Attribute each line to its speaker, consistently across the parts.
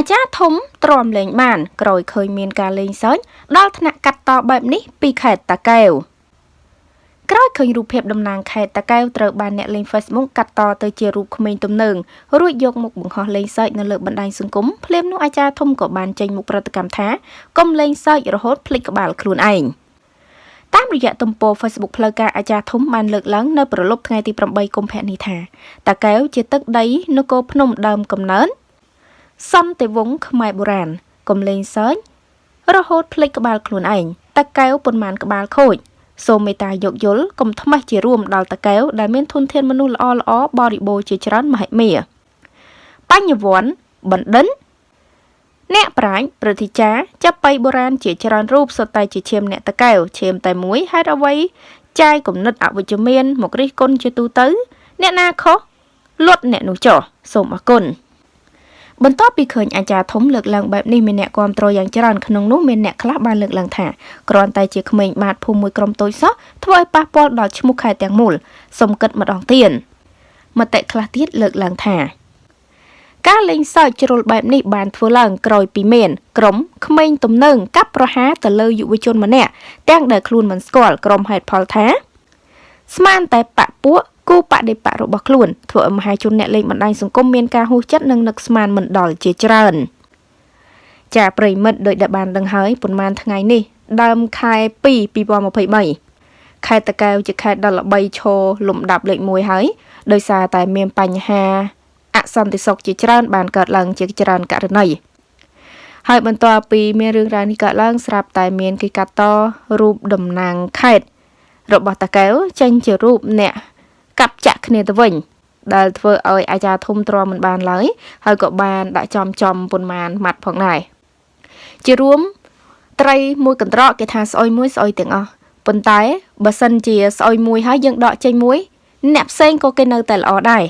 Speaker 1: អាចារ្យធំទ្រាំលេងបាន ក្រោយឃើញមានការលេងសើចដល់ថ្នាក់កាត់តបែបនេះពីខេត្តតាកែវក្រោយឃើញរូបភាពតំណាងខេត្តតាកែវត្រូវបានអ្នកលេង Facebook កាត់តទៅជារូបក្មេងទំនើងរួចយកមកបង្ហោះលេងសើចនៅលើបណ្ដាញសង្គមភ្លាមនោះអាចារ្យធំក៏បានចេញមុខប្រតិកម្មថាកុំលេងសើចរហូតភ្លេចក្បាលខ្លួនឯងតាមរយៈទំព័រ Facebook ផ្លូវការអាចារ្យធំបានលើកឡើងនៅប្រលប់ថ្ងៃទី8កុម្ភៈនេះថាតាកែវជាទឹកដីនគរភ្នំដើមកំណើត សន្តិវង្សខ្មែរបុរាណកុំលេងសើចរហូតភ្លេចក្បាលខ្លួនឯងតាកែវប៉ុន្មានក្បាលខូចសូមមេត្តាយោគយល់កុំថ្មេះជារួមដល់តាកែវដែលមានធនធានមនុស្សល្អល្អបរិបូរជាច្រើនមហិមាបញ្ញវន្តបណ្ឌិតអ្នកប្រាជ្ញប្រតិចាចាប់បៃបុរាណជាច្រើនរូបសុទ្ធតែជាឈាមអ្នកតកែវឈាមតែមួយហេតុអ្វីចាយគំនិតអវិជ្ជមាន មករិះគន់ជាទូទៅ អ្នកណាខុសលុតអ្នកនោះចោះសូមអរគុណ បន្ទាប់ពីឃើញអាចារ្យធំលើកឡើងបែបនេះមានអ្នកគាំទ្រយ៉ាងច្រើនក្នុងនោះមានអ្នកខ្លះបានលើកឡើងថាគ្រាន់តែជាក្មេងបាតភូមិមួយក្រុមតូចសោះធ្វើឲ្យប៉ះពាល់ដល់ឈ្មោះខេត្តទាំងមូលសុំគិតម្ដងទៀតមតិខ្លះទៀតលើកឡើងថាការលេងសើចជ្រុលបែបនេះបានធ្វើឡើងក្រោយពីមានក្រុមក្មេងទំនើងកាប់ប្រហារទៅលើយុវជនម្នាក់ទាំងដែលខ្លួនមិនស្គាល់ក្រុមហេតុផលថាស្មានតែបពពួក គូបដិបៈរបស់ខ្លួនធ្វើឲ្យមហាជនអ្នកលេងបណ្ដាញសង្គមមានការហួសចិត្តនិងនឹកស្មានមិនដល់ជាច្រើនចាប្រិមិត្តដោយដែលបានដឹងហើយប៉ុន្មានថ្ងៃនេះដើមខែ2 2023ខេត្តតកែវជាខេត្តដ៏ល្បីឈរលំដាប់លេខ1ហើយដោយសារតែមានបញ្ហាអសន្តិសុខជាច្រើនបានកើតឡើងជាច្រើនករណីហើយបន្ទាប់ពីមានរឿងរ៉ាវនេះកើតឡើងស្រាប់តែមានគេកាត់តរូបតំណាងខេត្តរបស់តាកែវចេញជារូបអ្នក កាប់ចាក់គ្នាទៅវិញដែលធ្វើឲ្យអាចារ្យធំទ្រាំមិនបានឡើយហើយក៏បានដាក់ចំចំប៉ុន្មានម៉ាត់ផងដែរជារួមត្រីមួយកន្ត្រកគេថាស្អុយមួយស្អុយទាំងអស់ប៉ុន្តែបើសិនជាស្អុយមួយហើយយើងដកចេញមួយ អ្នកផ្សេងក៏គេនៅតែល្អដែរ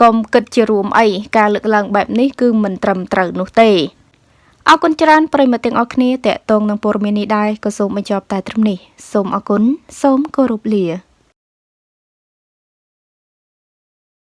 Speaker 1: កុំគិតជារួមអីការលើកឡើងបែបនេះគឺមិនត្រឹមត្រូវនោះទេអរគុណច្រើនប្រិមត្តទាំងអស់គ្នាតេតងនឹងព័ត៌មាននេះដែរក៏សូមបញ្ចប់តែត្រឹមនេះសូមអរគុណសូមគោរពលា